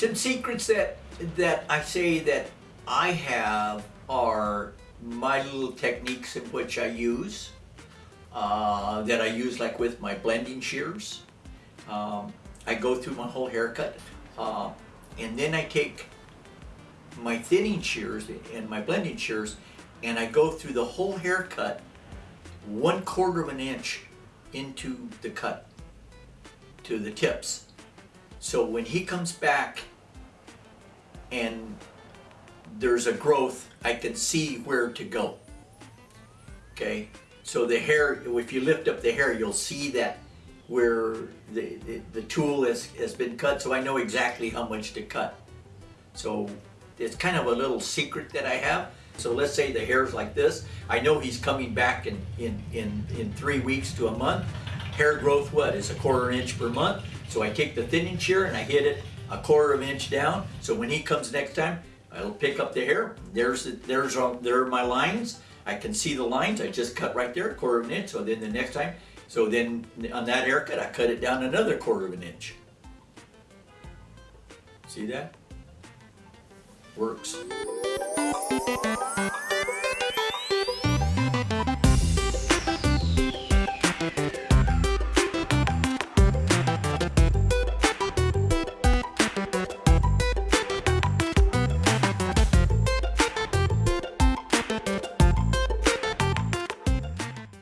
Some secrets that that I say that I have are my little techniques in which I use uh, that I use like with my blending shears. Um, I go through my whole haircut uh, and then I take my thinning shears and my blending shears and I go through the whole haircut one quarter of an inch into the cut to the tips. So when he comes back and there's a growth, I can see where to go. Okay, so the hair, if you lift up the hair, you'll see that where the, the, the tool has, has been cut, so I know exactly how much to cut. So it's kind of a little secret that I have. So let's say the hair's like this. I know he's coming back in, in, in, in three weeks to a month. Hair growth, what, is a quarter inch per month. So I take the thinning shear and I hit it a quarter of an inch down. So when he comes next time, I'll pick up the hair. There's, the, there's all, there are my lines. I can see the lines. I just cut right there, a quarter of an inch. So then the next time, so then on that haircut, I cut it down another quarter of an inch. See that? Works.